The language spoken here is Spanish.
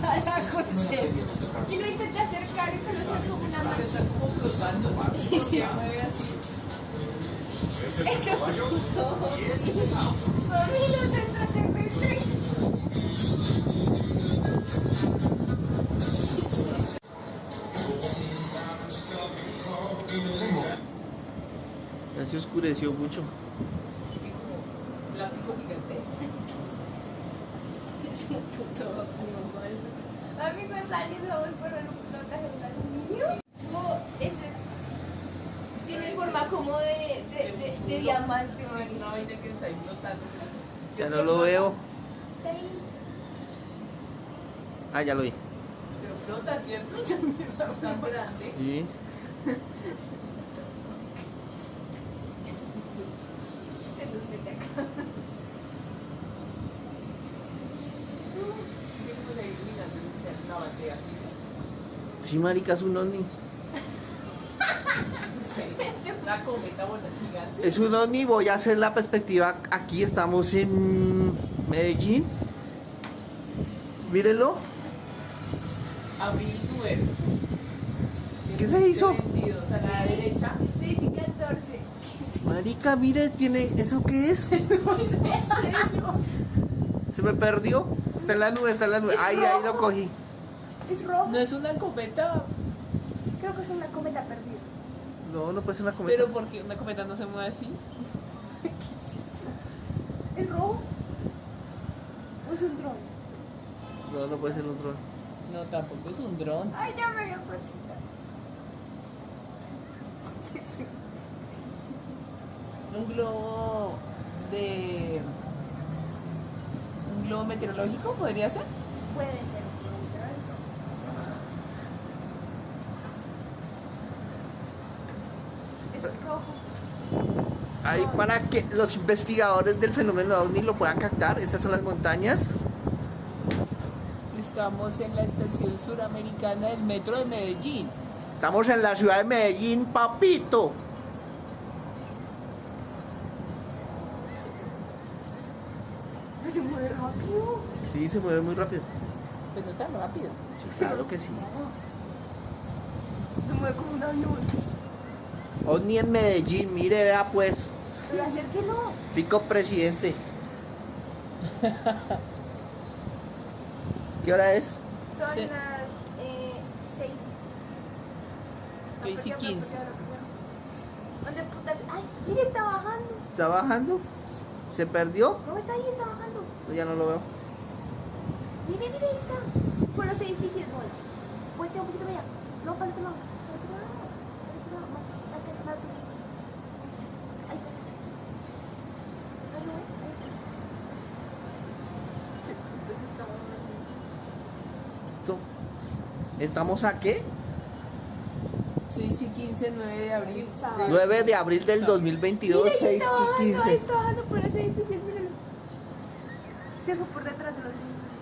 Carajo, sí. nos toca. Y lo intenté acercar, pero está como una mano. Está como flotando. Sí, se mueve así. ¿Ese es el caballo? Y ese es el auto. Mami, los extraterrestres. Ya se oscureció mucho. Plástico gigante. Es un puto animal. Mami, me sale de hoy por el flotas de aluminio. Como ese. Tiene forma como de, de, de, de diamante, Sí, Mari. una vaina que está ahí flotando. Ya no lo veo. Está ahí. Ah, ya lo vi. Pero flota, ¿cierto? Es tan grande. Sí. Se nos mete acá. Tengo la iluminando en el una batea así. Sí, marica, es un ovni. Una cometa gigante. Es un ovni, voy a hacer la perspectiva. Aquí estamos en Medellín. Mírenlo. Abril 9. ¿Qué se hizo? 22 a la derecha. Sí, sí, 14. Marica, mire, tiene. ¿Eso qué es? Se me perdió. Está en la nube, está en la nube. Ahí, ahí lo cogí. Es rojo. No es una cometa, Creo que es una cometa perdida. No, no puede ser una cometa. pero porque una cometa no se mueve así. ¿Es rojo? ¿O es un dron? No, no puede ser un dron. No, tampoco es un dron. Ay, ya me dio cosita. Un globo de. Un globo meteorológico podría ser. Puede ser un dron. Es Ahí para que los investigadores del fenómeno ovni lo puedan captar. Estas son las montañas. Estamos en la estación suramericana del metro de Medellín. Estamos en la ciudad de Medellín, papito. Se mueve rápido. Sí, se mueve muy rápido. Pues no tan rápido. Sí, claro que sí. Se mueve como un avión. Ovni en Medellín, mire, vea pues. Pero acérquelo. Fico presidente. ¿Qué hora es? Son Sí. las eh, 6. Seis y quince. ¿Dónde putas? Ay, mire, está bajando. ¿Está bajando? ¿Se perdió? No, está ahí, está bajando. Ya no lo veo. Mire, mire, ahí está. Por los edificios, bola. Vuelta un poquito para allá. No, para el otro lado. Para el otro lado. Para el otro lado. Más, más, más, más. Ahí está. Ahí lo ves, ahí está. ¿Estamos a qué? 6 y 15, 9 de abril. Sábado. 9 de abril del 2022, Mira, ahí 6 está bajando, y Ahí 15. está bajando por los edificios, míralo. Se fue por detrás de los edificios.